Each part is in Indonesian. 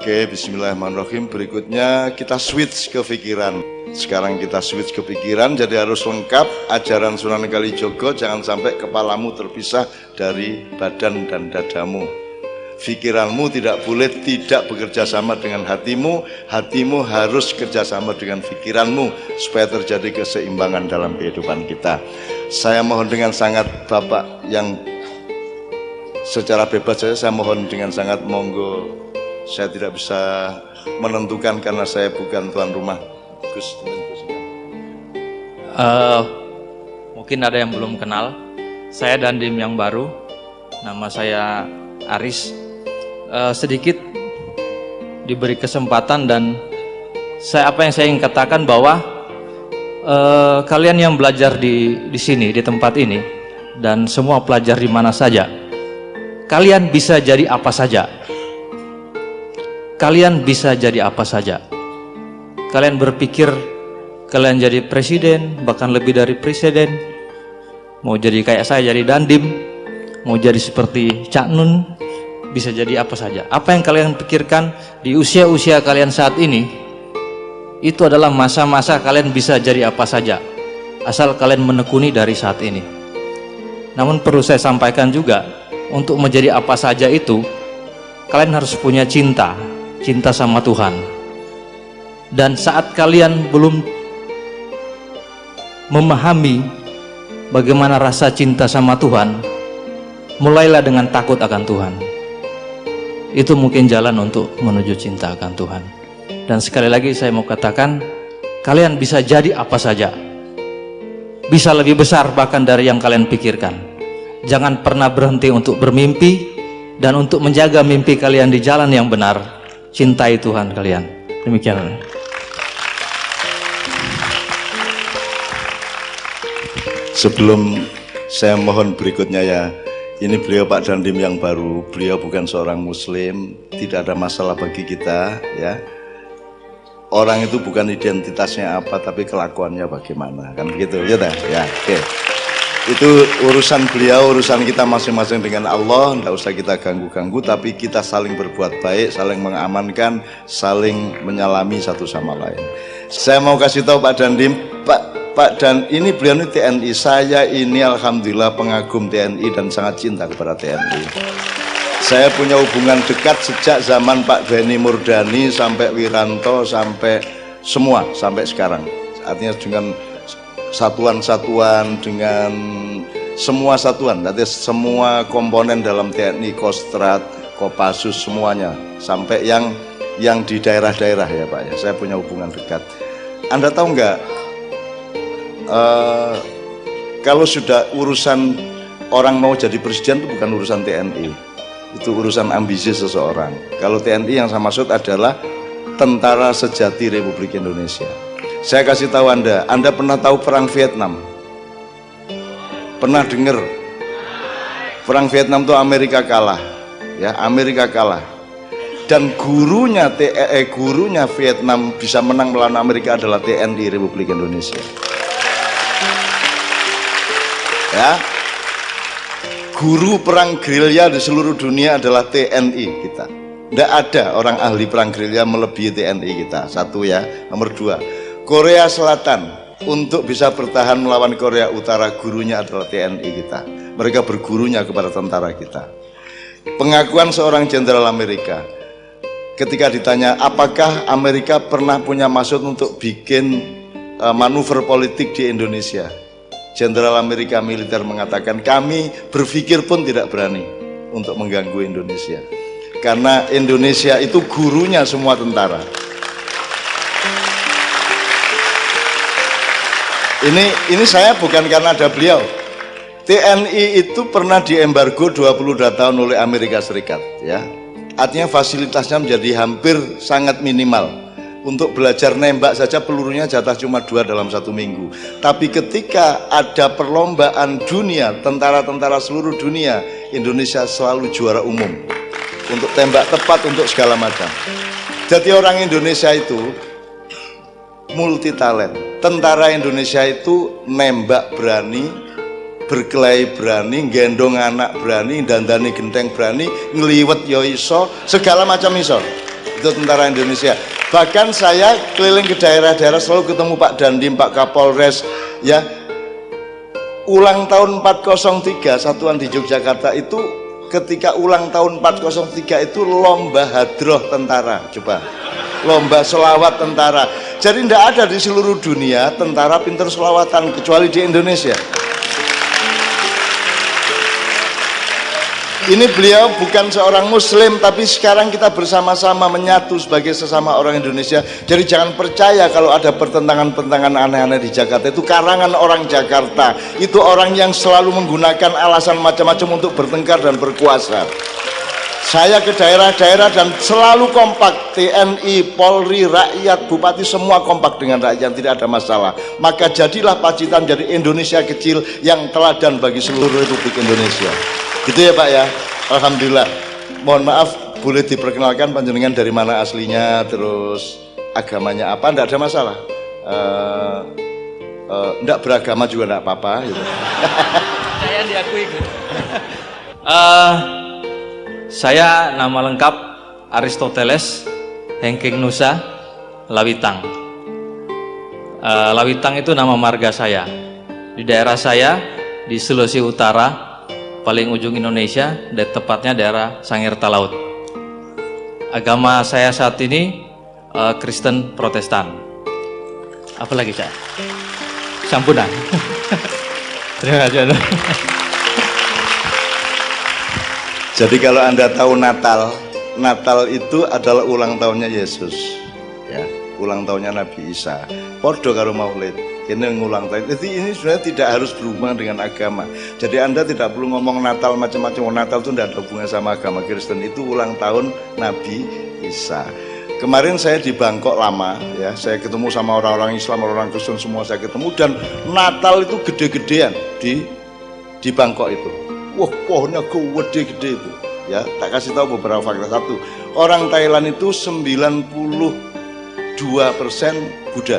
Oke, bismillahirrahmanirrahim. Berikutnya kita switch ke pikiran. Sekarang kita switch ke pikiran, jadi harus lengkap ajaran Sunan Kalijogo, jangan sampai kepalamu terpisah dari badan dan dadamu. Pikiranmu tidak boleh tidak bekerja sama dengan hatimu, hatimu harus kerjasama dengan pikiranmu supaya terjadi keseimbangan dalam kehidupan kita. Saya mohon dengan sangat Bapak yang secara bebas saya, saya mohon dengan sangat monggo saya tidak bisa menentukan karena saya bukan tuan rumah. Gus uh, mungkin ada yang belum kenal. Saya Dandim yang baru. Nama saya Aris. Uh, sedikit diberi kesempatan dan saya apa yang saya ingin katakan bahwa uh, kalian yang belajar di di sini di tempat ini dan semua pelajar di mana saja kalian bisa jadi apa saja kalian bisa jadi apa saja. Kalian berpikir kalian jadi presiden, bahkan lebih dari presiden. Mau jadi kayak saya jadi dandim, mau jadi seperti Cak Nun, bisa jadi apa saja. Apa yang kalian pikirkan di usia-usia kalian saat ini, itu adalah masa-masa kalian bisa jadi apa saja. Asal kalian menekuni dari saat ini. Namun perlu saya sampaikan juga, untuk menjadi apa saja itu, kalian harus punya cinta, cinta sama Tuhan. Dan saat kalian belum memahami bagaimana rasa cinta sama Tuhan mulailah dengan takut akan Tuhan. Itu mungkin jalan untuk menuju cinta akan Tuhan. Dan sekali lagi saya mau katakan kalian bisa jadi apa saja. Bisa lebih besar bahkan dari yang kalian pikirkan. Jangan pernah berhenti untuk bermimpi dan untuk menjaga mimpi kalian di jalan yang benar cintai Tuhan kalian. Demikian. Sebelum saya mohon berikutnya ya ini beliau Pak Dandim yang baru. Beliau bukan seorang muslim tidak ada masalah bagi kita ya. Orang itu bukan identitasnya apa tapi kelakuannya bagaimana kan begitu ya ya oke. okay itu urusan beliau, urusan kita masing-masing dengan Allah, tidak usah kita ganggu-ganggu, tapi kita saling berbuat baik, saling mengamankan, saling menyalami satu sama lain. Saya mau kasih tahu Pak Dandim, Pak Pak dan ini beliau ini TNI, saya ini Alhamdulillah pengagum TNI dan sangat cinta kepada TNI. Saya punya hubungan dekat sejak zaman Pak Beni Murdani sampai Wiranto sampai semua sampai sekarang. Artinya dengan satuan-satuan dengan semua satuan, nanti semua komponen dalam TNI, Kostrat, Kopassus semuanya sampai yang yang di daerah-daerah ya Pak ya. Saya punya hubungan dekat. Anda tahu nggak uh, kalau sudah urusan orang mau jadi presiden itu bukan urusan TNI, itu urusan ambisi seseorang. Kalau TNI yang saya maksud adalah tentara sejati Republik Indonesia. Saya kasih tahu Anda, Anda pernah tahu perang Vietnam? Pernah dengar? Perang Vietnam itu Amerika kalah. Ya, Amerika kalah. Dan gurunya TE, gurunya Vietnam bisa menang melawan Amerika adalah TNI Republik Indonesia. Ya. Guru perang gerilya di seluruh dunia adalah TNI kita. Tidak ada orang ahli perang gerilya melebihi TNI kita. Satu ya. Nomor dua, Korea Selatan untuk bisa bertahan melawan Korea Utara gurunya adalah TNI kita. Mereka bergurunya kepada tentara kita. Pengakuan seorang jenderal Amerika ketika ditanya apakah Amerika pernah punya maksud untuk bikin uh, manuver politik di Indonesia? Jenderal Amerika militer mengatakan kami berpikir pun tidak berani untuk mengganggu Indonesia. Karena Indonesia itu gurunya semua tentara ini ini saya bukan karena ada beliau. TNI itu pernah diembargo 22 tahun oleh Amerika Serikat ya. Artinya fasilitasnya menjadi hampir sangat minimal. Untuk belajar nembak saja pelurunya jatah cuma dua dalam satu minggu. Tapi ketika ada perlombaan dunia tentara-tentara seluruh dunia Indonesia selalu juara umum. Untuk tembak tepat untuk segala macam. Jadi orang Indonesia itu multi talent tentara Indonesia itu nembak berani berkelahi berani gendong anak berani dandani genteng berani ngeliwet yo iso segala macam iso. Itu tentara Indonesia. Bahkan saya keliling ke daerah-daerah selalu ketemu Pak Dandim, Pak Kapolres ya. Ulang tahun 403 satuan di Yogyakarta itu ketika ulang tahun 403 itu lomba hadroh tentara coba. Lomba selawat tentara jadi tidak ada di seluruh dunia tentara pinter selawatan kecuali di Indonesia. Ini beliau bukan seorang muslim tapi sekarang kita bersama-sama menyatu sebagai sesama orang Indonesia. Jadi jangan percaya kalau ada pertentangan-pertentangan aneh-aneh di Jakarta. Itu karangan orang Jakarta. Itu orang yang selalu menggunakan alasan macam-macam untuk bertengkar dan berkuasa saya ke daerah-daerah dan selalu kompak. TNI, Polri, rakyat, bupati semua kompak dengan rakyat tidak ada masalah. Maka jadilah Pacitan jadi Indonesia kecil yang teladan bagi seluruh Republik Indonesia. Gitu ya Pak ya? Alhamdulillah. Mohon maaf boleh diperkenalkan panjenengan dari mana aslinya terus agamanya apa? Enggak ada masalah. Uh, uh, enggak beragama juga enggak apa-apa gitu. saya diakui uh, saya nama lengkap Aristoteles Hengking Nusa Lawitang. Uh, Lawitang itu nama marga saya. Di daerah saya di Sulawesi Utara paling ujung Indonesia dan tepatnya daerah Sangir Talaut. Agama saya saat ini uh, Kristen Protestan. Apalagi saya sampunan. Terima kasih jadi kalau anda tahu Natal Natal itu adalah ulang tahunnya Yesus ya ulang tahunnya Nabi Isa Pordo karo Maulid ini ngulang tahun. Jadi ini sebenarnya tidak harus berhubungan dengan agama. Jadi Anda tidak perlu ngomong Natal macam-macam. Oh, Natal itu tidak ada hubungan sama agama Kristen. Itu ulang tahun Nabi Isa. Kemarin saya di Bangkok lama, ya, saya ketemu sama orang-orang Islam, orang-orang Kristen semua saya ketemu dan Natal itu gede-gedean di di Bangkok itu. Wah, pohonnya gede-gede itu. Ya, tak kasih tahu beberapa fakta. Satu, orang Thailand itu 92 persen Buddha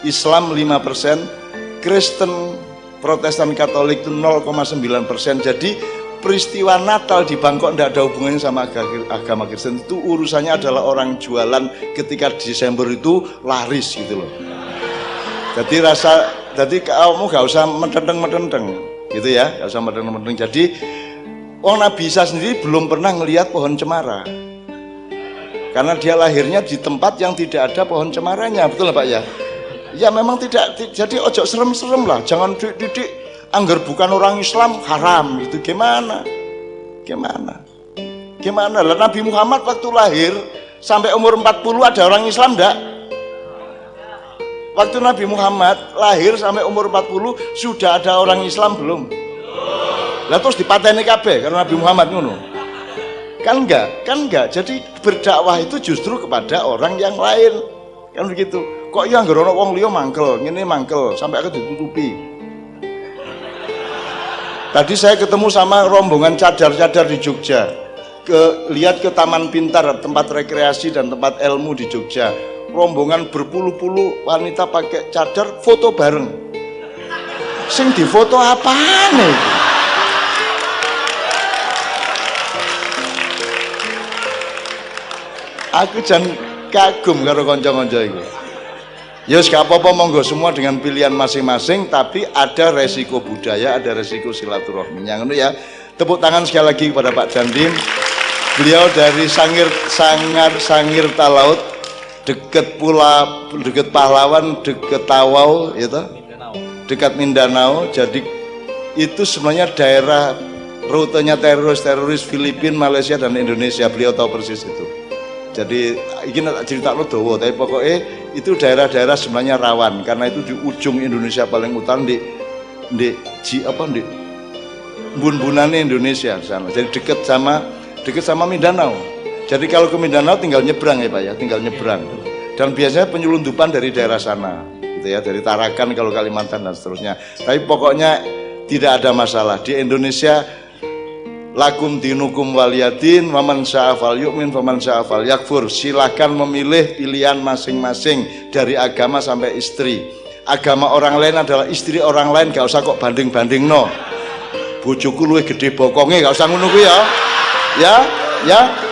Islam 5%, Kristen Protestan Katolik itu 0,9 persen. Jadi peristiwa Natal di Bangkok tidak ada hubungannya sama agama Kristen. Itu urusannya adalah orang jualan ketika Desember itu laris gitu loh. Jadi rasa, jadi kamu gak usah metenteng-metenteng gitu ya, gak usah metenteng-metenteng. Jadi Orang Nabi Isa sendiri belum pernah ngelihat pohon cemara. Karena dia lahirnya di tempat yang tidak ada pohon cemaranya betul Pak ya? Ya memang tidak. Jadi ojo serem-serem lah. Jangan didik anggar bukan orang Islam haram. Itu gimana? Gimana? Gimana? Lah Nabi Muhammad waktu lahir sampai umur 40 ada orang Islam enggak waktu Nabi Muhammad lahir sampai umur 40 sudah ada orang Islam belum? Lah terus dipateni kabeh karena Nabi Muhammad ngono. Kan enggak kan enggak. Jadi berdakwah itu justru kepada orang yang lain. Kan begitu. Kok ya nggak wong liya mangkel ngene mangkel sampai aku ditutupi. Tadi saya ketemu sama rombongan cadar-cadar di Jogja. Ke lihat ke Taman Pintar tempat rekreasi dan tempat ilmu di Jogja rombongan berpuluh-puluh wanita pakai cadar foto bareng sing difoto apa nih aku jangan kagum karo konco-konco itu Ya gak apa-apa monggo semua dengan pilihan masing-masing tapi ada resiko budaya, ada resiko silaturahmi. Yang ya. Tepuk tangan sekali lagi kepada Pak Dandim. Beliau dari Sangir Sangar Sangir Talaut dekat pula dekat Pahlawan, dekat Tawau itu. Dekat Mindanao. Jadi itu sebenarnya daerah rutenya teroris-teroris Filipina, Malaysia dan Indonesia. Beliau tahu persis itu. Jadi ini cerita lo dowo, tapi pokoknya itu daerah-daerah sebenarnya rawan karena itu di ujung Indonesia paling utara di di di apa di bun-bunannya Indonesia sana. Jadi dekat sama dekat sama Mindanao. Jadi kalau ke Mindanao tinggal nyebrang ya Pak ya, tinggal nyebrang. Dan biasanya penyelundupan dari daerah sana, gitu ya, dari Tarakan kalau Kalimantan dan seterusnya. Tapi pokoknya tidak ada masalah. Di Indonesia lakum dinukum waliyadin waman sya'afal yu'min waman sya'afal yakfur. Silahkan memilih pilihan masing-masing dari agama sampai istri. Agama orang lain adalah istri orang lain gak usah kok banding-banding no bujuku luwih gede bokongnya gak usah ngono ya. Ya ya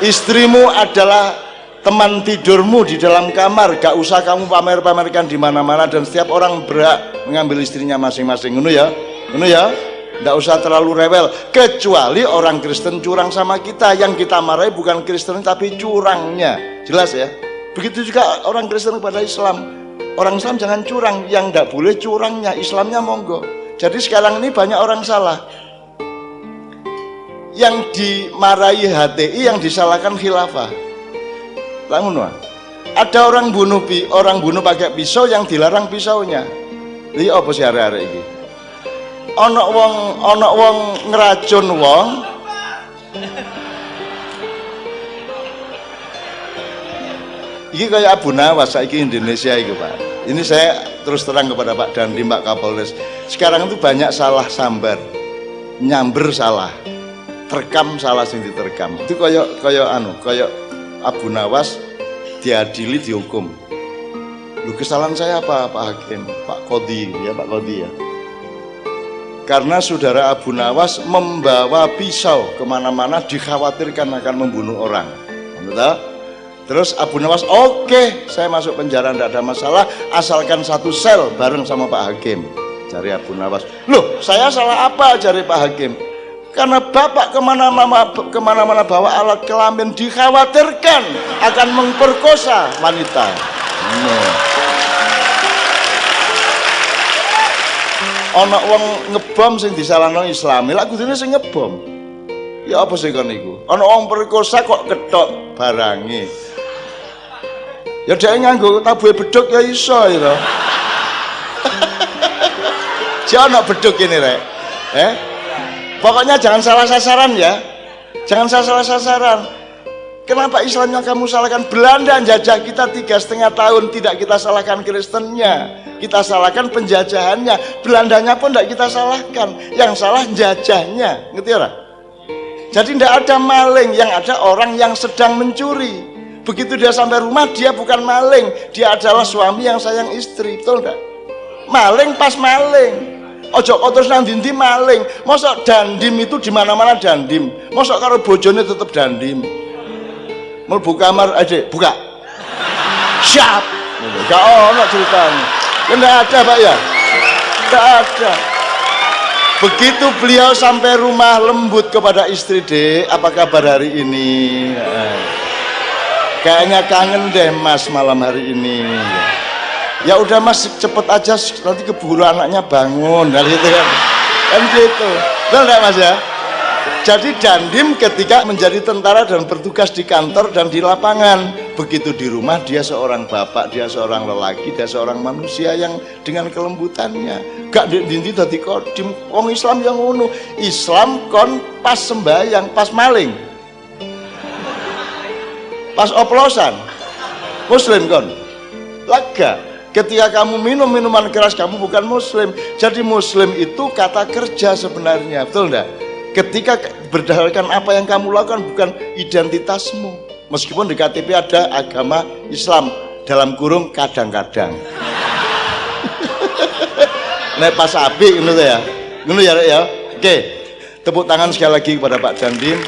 istrimu adalah teman tidurmu di dalam kamar. Gak usah kamu pamer-pamerkan di mana-mana dan setiap orang berhak mengambil istrinya masing-masing. Ngono ya? Ngono ya? Gak usah terlalu rewel. Kecuali orang Kristen curang sama kita. Yang kita marahi bukan Kristen tapi curangnya. Jelas ya? Begitu juga orang Kristen kepada Islam. Orang Islam jangan curang. Yang gak boleh curangnya Islamnya monggo. Jadi sekarang ini banyak orang salah yang dimarahi HTI yang disalahkan khilafah Langun Ada orang bunuh pi, orang bunuh pakai pisau yang dilarang pisaunya. Li apa sih hari-hari ini? Ono wong ono wong ngeracun wong Ini kayak Abu Nawas saiki Indonesia itu Pak. Ini saya terus terang kepada Pak Dandi Pak Kapolres. Sekarang itu banyak salah sambar. Nyamber salah. Terekam salah sing diterkam. Itu kayak kayak anu, kayak Abu Nawas diadili dihukum. Lu kesalahan saya apa Pak Hakim? Pak Kodi ya Pak Kodi ya. Karena saudara Abu Nawas membawa pisau ke mana-mana dikhawatirkan akan membunuh orang. Betul? terus Abu Nawas oke okay, saya masuk penjara tidak ada masalah asalkan satu sel bareng sama Pak Hakim. Cari Abu Nawas loh saya salah apa cari Pak Hakim karena bapak ke mana-mana ke mana-mana bawa alat kelamin dikhawatirkan akan memperkosa wanita. Ono wong ngebom sing disalahno islami lak kudune sing ngebom. Ya apa sih kon iku ono wong perkosa kok ketok barangi ya dia nganggo tabuhe beduk ya iso ya Jangan beduk ini rek eh Pokoknya jangan salah sasaran ya. Jangan salah sasaran. Kenapa Islamnya kamu salahkan? Belanda jajah kita tiga setengah tahun tidak kita salahkan Kristennya, kita salahkan penjajahannya. Belandanya pun tidak kita salahkan, yang salah jajahnya, ngerti ya? Jadi tidak ada maling, yang ada orang yang sedang mencuri. Begitu dia sampai rumah, dia bukan maling, dia adalah suami yang sayang istri, betul enggak? Maling pas maling, ojo terus nang dindi maling? Mosok dandim itu di mana mana dandim. Mosok karo bojone tetep dandim. Mlebu kamar aja buka. Siap. Gak ono ceritanya. Enggak ada pak ya? Enggak ada. Begitu beliau sampai rumah lembut kepada istri dek apa kabar hari ini? Kayaknya kangen deh mas malam hari ini ya udah mas cepet aja nanti keburu anaknya bangun. Dari itu kan. Kan gitu. Betul mas ya? Jadi dandim ketika menjadi tentara dan bertugas di kantor dan di lapangan begitu di rumah dia seorang bapak dia seorang lelaki dia seorang manusia yang dengan kelembutannya. Gak dinti tadi kodim orang Islam yang unu Islam kon pas sembahyang pas maling. Pas oplosan. Muslim kon. Lega Ketika kamu minum minuman keras, kamu bukan muslim. Jadi muslim itu kata kerja sebenarnya, betul enggak? Ketika berdasarkan apa yang kamu lakukan bukan identitasmu. Meskipun di KTP ada agama Islam dalam kurung kadang-kadang. Nek pas api gitu ya. Ngono ya. Oke. Tepuk tangan sekali lagi kepada Pak Dandim.